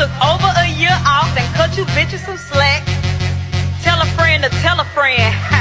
took over a year off and cut you bitches some slack. Tell a friend to tell a friend.